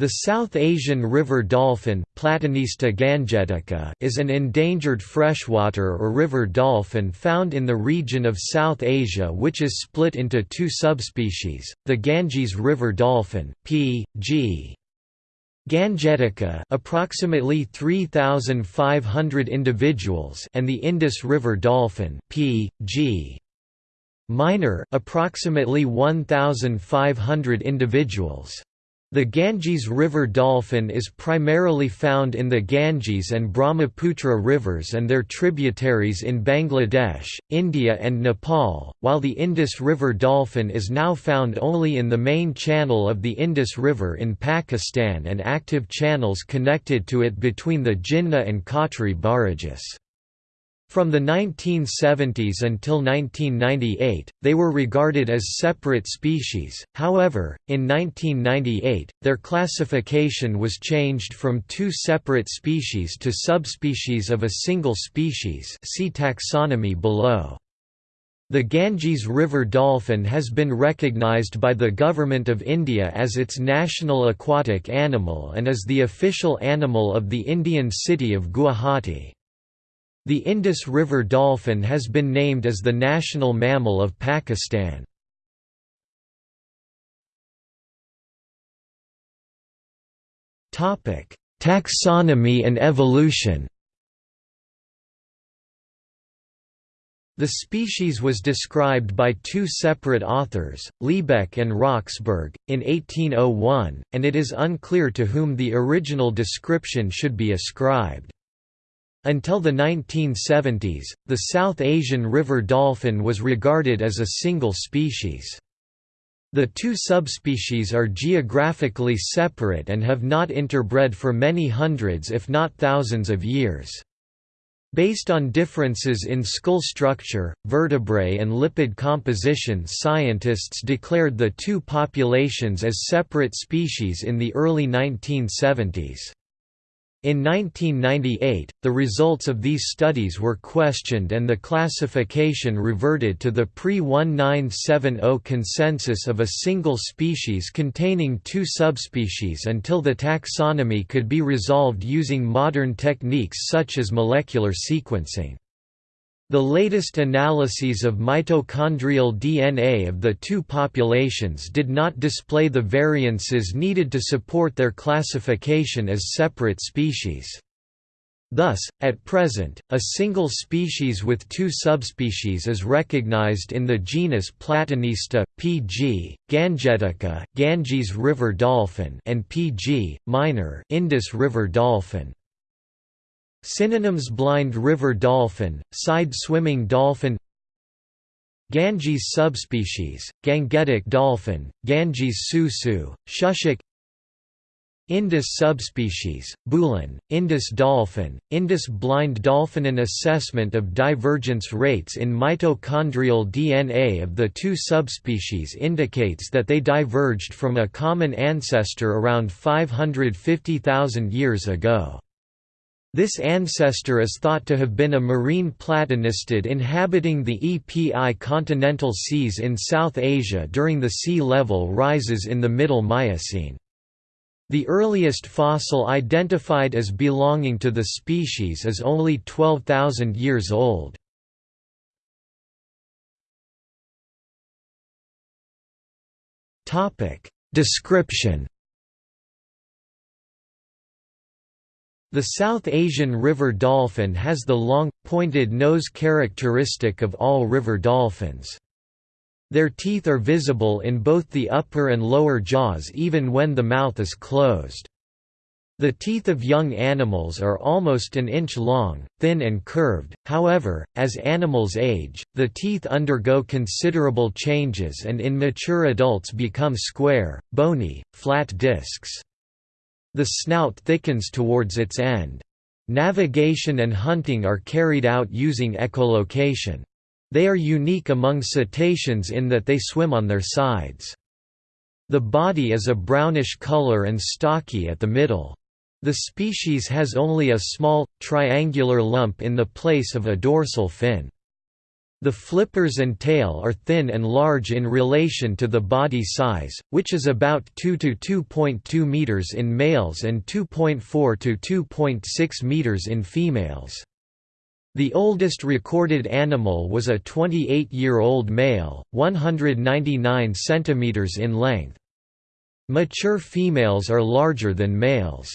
The South Asian river dolphin Platanista gangetica is an endangered freshwater or river dolphin found in the region of South Asia which is split into two subspecies, the Ganges river dolphin, P. G. gangetica approximately 3500 individuals and the Indus river dolphin P. G. minor approximately 1500 individuals. The Ganges River dolphin is primarily found in the Ganges and Brahmaputra rivers and their tributaries in Bangladesh, India and Nepal, while the Indus River dolphin is now found only in the main channel of the Indus River in Pakistan and active channels connected to it between the Jinnah and Kotri barrages. From the 1970s until 1998, they were regarded as separate species, however, in 1998, their classification was changed from two separate species to subspecies of a single species see taxonomy below. The Ganges River dolphin has been recognized by the Government of India as its national aquatic animal and is the official animal of the Indian city of Guwahati. The Indus River dolphin has been named as the national mammal of Pakistan. Taxonomy and evolution The species was described by two separate authors, Lebeck and Roxburgh, in 1801, and it is unclear to whom the original description should be ascribed. Until the 1970s, the South Asian river dolphin was regarded as a single species. The two subspecies are geographically separate and have not interbred for many hundreds if not thousands of years. Based on differences in skull structure, vertebrae and lipid composition scientists declared the two populations as separate species in the early 1970s. In 1998, the results of these studies were questioned and the classification reverted to the pre-1970 consensus of a single species containing two subspecies until the taxonomy could be resolved using modern techniques such as molecular sequencing. The latest analyses of mitochondrial DNA of the two populations did not display the variances needed to support their classification as separate species. Thus, at present, a single species with two subspecies is recognized in the genus Platanista, P.G., Gangetica, Ganges river dolphin and P.G. minor Indus river dolphin. Synonyms Blind river dolphin, side-swimming dolphin Ganges subspecies, Gangetic dolphin, Ganges susu, Shushuk Indus subspecies, Bhulan, Indus dolphin, Indus blind dolphin An assessment of divergence rates in mitochondrial DNA of the two subspecies indicates that they diverged from a common ancestor around 550,000 years ago. This ancestor is thought to have been a marine platanistid inhabiting the epicontinental seas in South Asia during the sea level rises in the Middle Miocene. The earliest fossil identified as belonging to the species is only 12,000 years old. Description The South Asian river dolphin has the long, pointed nose characteristic of all river dolphins. Their teeth are visible in both the upper and lower jaws even when the mouth is closed. The teeth of young animals are almost an inch long, thin and curved, however, as animals age, the teeth undergo considerable changes and in mature adults become square, bony, flat discs. The snout thickens towards its end. Navigation and hunting are carried out using echolocation. They are unique among cetaceans in that they swim on their sides. The body is a brownish color and stocky at the middle. The species has only a small, triangular lump in the place of a dorsal fin. The flippers and tail are thin and large in relation to the body size, which is about 2 to 2.2 meters in males and 2.4 to 2.6 meters in females. The oldest recorded animal was a 28-year-old male, 199 centimeters in length. Mature females are larger than males.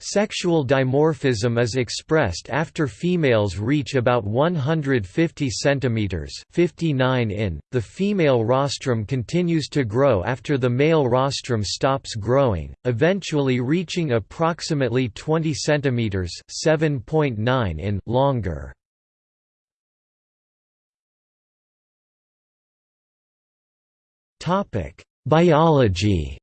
Sexual dimorphism is expressed after females reach about 150 cm 59 in. The female rostrum continues to grow after the male rostrum stops growing, eventually reaching approximately 20 cm 7.9 in longer. Biology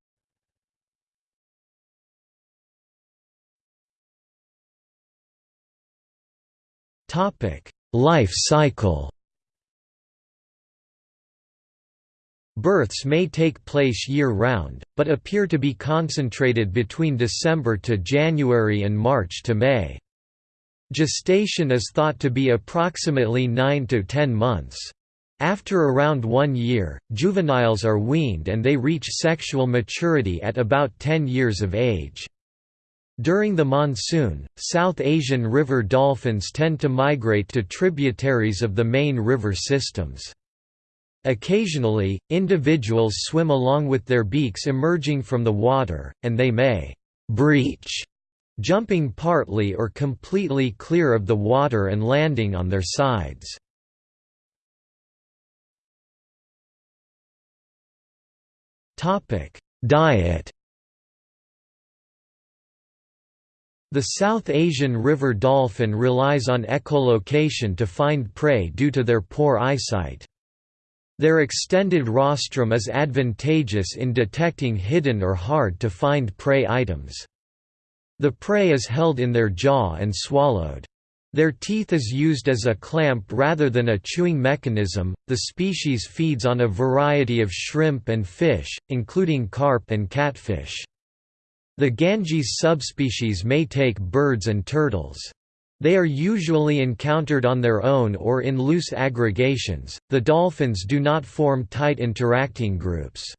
Life cycle Births may take place year-round, but appear to be concentrated between December to January and March to May. Gestation is thought to be approximately 9 to 10 months. After around one year, juveniles are weaned and they reach sexual maturity at about 10 years of age. During the monsoon, South Asian river dolphins tend to migrate to tributaries of the main river systems. Occasionally, individuals swim along with their beaks emerging from the water, and they may «breach», jumping partly or completely clear of the water and landing on their sides. Diet The South Asian river dolphin relies on echolocation to find prey due to their poor eyesight. Their extended rostrum is advantageous in detecting hidden or hard-to-find prey items. The prey is held in their jaw and swallowed. Their teeth is used as a clamp rather than a chewing mechanism. The species feeds on a variety of shrimp and fish, including carp and catfish. The Ganges subspecies may take birds and turtles. They are usually encountered on their own or in loose aggregations. The dolphins do not form tight interacting groups.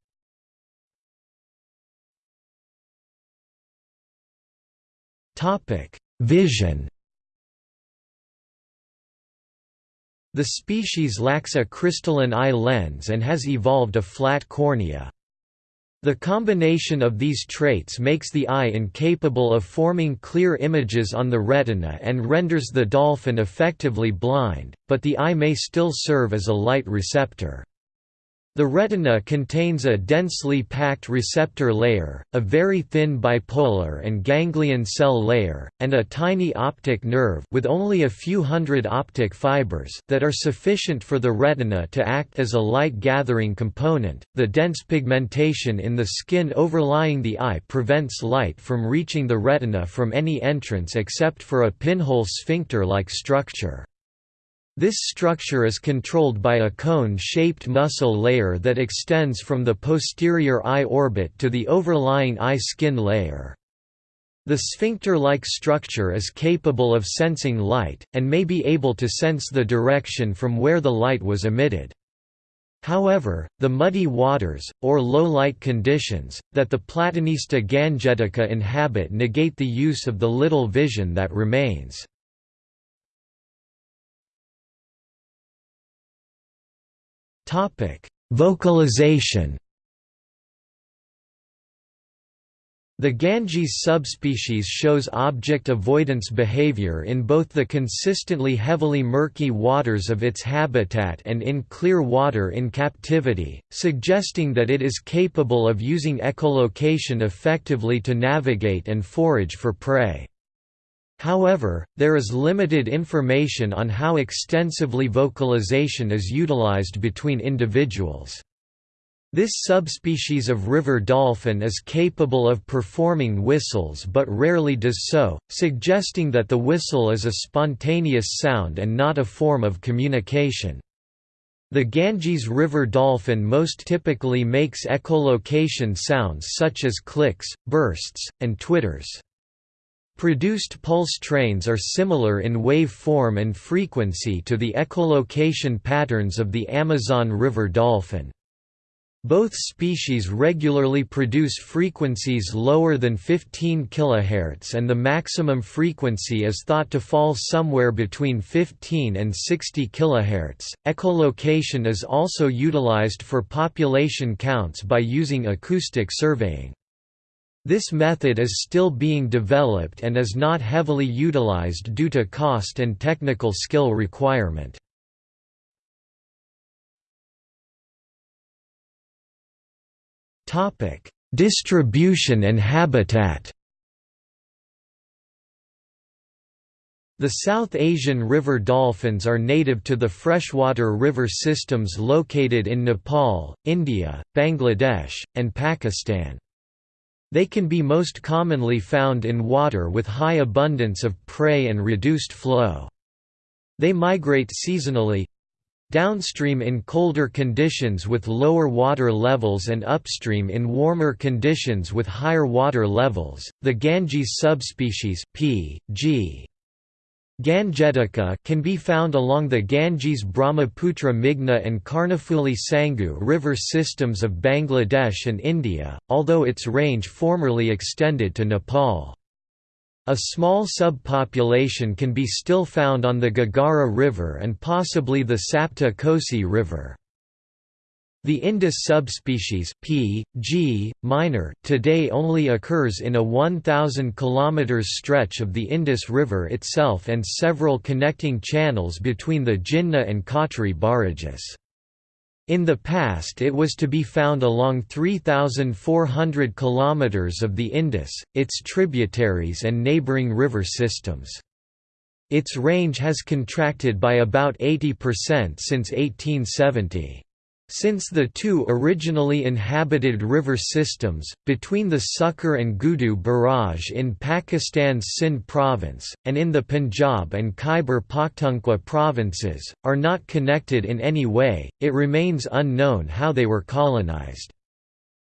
Topic: Vision. The species lacks a crystalline eye lens and has evolved a flat cornea. The combination of these traits makes the eye incapable of forming clear images on the retina and renders the dolphin effectively blind, but the eye may still serve as a light receptor. The retina contains a densely packed receptor layer, a very thin bipolar and ganglion cell layer, and a tiny optic nerve with only a few hundred optic fibers that are sufficient for the retina to act as a light-gathering component. The dense pigmentation in the skin overlying the eye prevents light from reaching the retina from any entrance except for a pinhole sphincter-like structure. This structure is controlled by a cone-shaped muscle layer that extends from the posterior eye orbit to the overlying eye skin layer. The sphincter-like structure is capable of sensing light, and may be able to sense the direction from where the light was emitted. However, the muddy waters, or low-light conditions, that the Platanista gangetica inhabit negate the use of the little vision that remains. Vocalization. The Ganges subspecies shows object avoidance behavior in both the consistently heavily murky waters of its habitat and in clear water in captivity, suggesting that it is capable of using echolocation effectively to navigate and forage for prey. However, there is limited information on how extensively vocalization is utilized between individuals. This subspecies of river dolphin is capable of performing whistles but rarely does so, suggesting that the whistle is a spontaneous sound and not a form of communication. The Ganges river dolphin most typically makes echolocation sounds such as clicks, bursts, and twitters. Produced pulse trains are similar in wave form and frequency to the echolocation patterns of the Amazon River dolphin. Both species regularly produce frequencies lower than 15 kHz and the maximum frequency is thought to fall somewhere between 15 and 60 kHz. Echolocation is also utilized for population counts by using acoustic surveying. This method is still being developed and is not heavily utilized due to cost and technical skill requirement. Topic: Distribution and habitat. The South Asian river dolphins are native to the freshwater river systems located in Nepal, India, Bangladesh, and Pakistan. They can be most commonly found in water with high abundance of prey and reduced flow. They migrate seasonally, Downstream in colder conditions with lower water levels and upstream in warmer conditions with higher water levels. The Ganges subspecies P. G. Gangetica can be found along the Ganges Brahmaputra Meghna and Karnafuli Sanghu river systems of Bangladesh and India, although its range formerly extended to Nepal. A small subpopulation can be still found on the Ghaghara River and possibly the Sapta Kosi River. The Indus subspecies P. G. minor today only occurs in a 1,000 km stretch of the Indus River itself and several connecting channels between the Jinnah and Kotri barrages. In the past it was to be found along 3,400 kilometers of the Indus, its tributaries and neighboring river systems. Its range has contracted by about 80% since 1870. Since the two originally inhabited river systems, between the Sukkur and Guddu barrage in Pakistan's Sindh province, and in the Punjab and Khyber Pakhtunkhwa provinces, are not connected in any way, it remains unknown how they were colonized.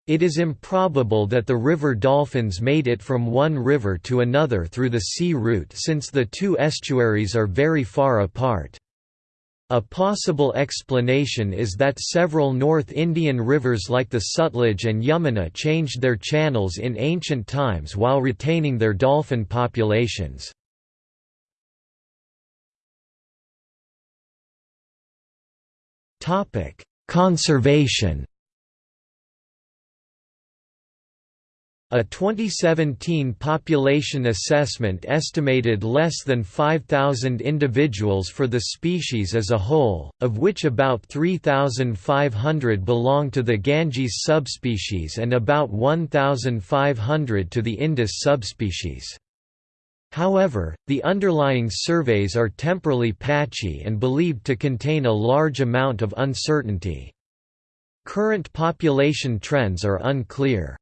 It is improbable that the river dolphins made it from one river to another through the sea route since the two estuaries are very far apart. A possible explanation is that several North Indian rivers like the Sutlej and Yamuna changed their channels in ancient times while retaining their dolphin populations. Conservation A 2017 population assessment estimated less than 5,000 individuals for the species as a whole, of which about 3,500 belong to the Ganges subspecies and about 1,500 to the Indus subspecies. However, the underlying surveys are temporally patchy and believed to contain a large amount of uncertainty. Current population trends are unclear.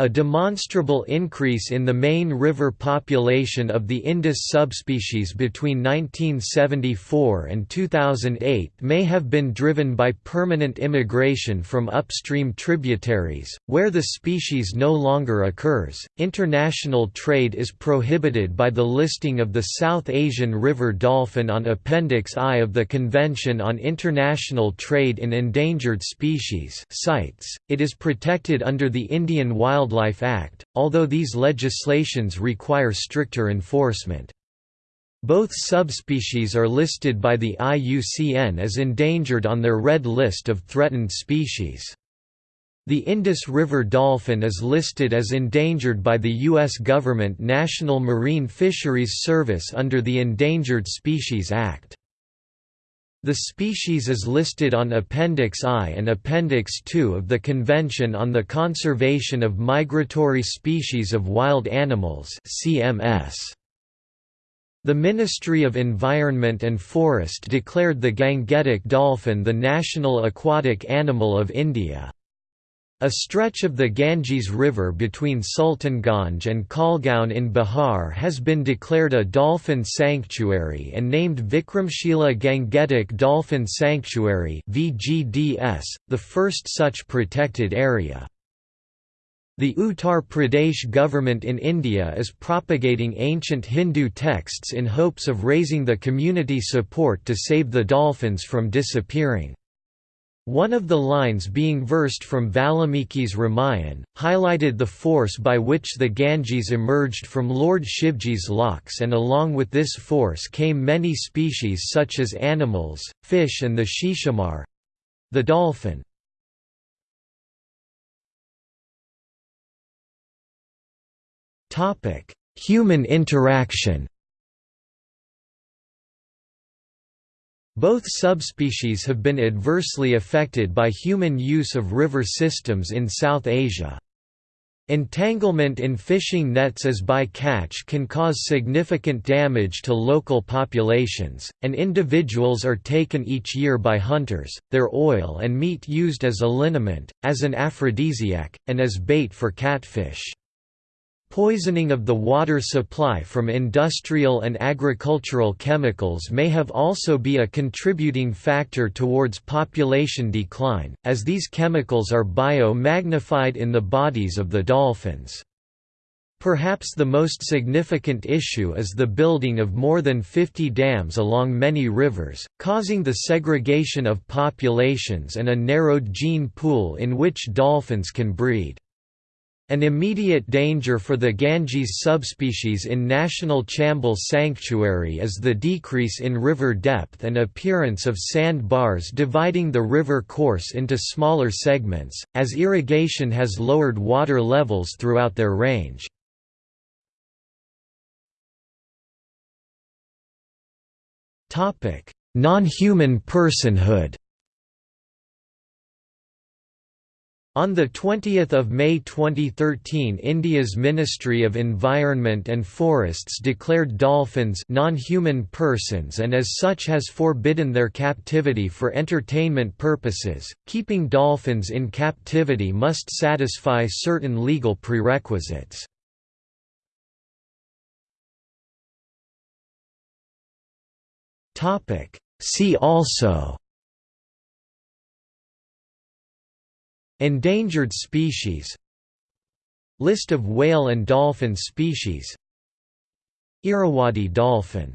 A demonstrable increase in the main river population of the Indus subspecies between 1974 and 2008 may have been driven by permanent immigration from upstream tributaries, where the species no longer occurs. International trade is prohibited by the listing of the South Asian river dolphin on Appendix I of the Convention on International Trade in Endangered Species. CITES. It is protected under the Indian Wild Wildlife Act, although these legislations require stricter enforcement. Both subspecies are listed by the IUCN as endangered on their red list of threatened species. The Indus River dolphin is listed as endangered by the U.S. government National Marine Fisheries Service under the Endangered Species Act. The species is listed on Appendix I and Appendix II of the Convention on the Conservation of Migratory Species of Wild Animals CMS. The Ministry of Environment and Forest declared the Gangetic dolphin the national aquatic animal of India. A stretch of the Ganges River between Sultanganj and Kahalgaon in Bihar has been declared a dolphin sanctuary and named Vikramshila Gangetic Dolphin Sanctuary (VGDS), the first such protected area. The Uttar Pradesh government in India is propagating ancient Hindu texts in hopes of raising the community support to save the dolphins from disappearing. One of the lines being versed from Valmiki's Ramayan, highlighted the force by which the Ganges emerged from Lord Shivji's locks and along with this force came many species such as animals, fish and the shishumar—the dolphin. Human interaction Both subspecies have been adversely affected by human use of river systems in South Asia. Entanglement in fishing nets as by-catch can cause significant damage to local populations, and individuals are taken each year by hunters, their oil and meat used as a liniment, as an aphrodisiac, and as bait for catfish. Poisoning of the water supply from industrial and agricultural chemicals may have also be a contributing factor towards population decline, as these chemicals are bio-magnified in the bodies of the dolphins. Perhaps the most significant issue is the building of more than 50 dams along many rivers, causing the segregation of populations and a narrowed gene pool in which dolphins can breed. An immediate danger for the Ganges subspecies in National Chambal Sanctuary is the decrease in river depth and appearance of sand bars dividing the river course into smaller segments, as irrigation has lowered water levels throughout their range. Non-human personhood On 20 May 2013 India's Ministry of Environment and Forests declared dolphins non-human persons and as such has forbidden their captivity for entertainment purposes. Keeping dolphins in captivity must satisfy certain legal prerequisites. See also Endangered species List of whale and dolphin species Irrawaddy dolphin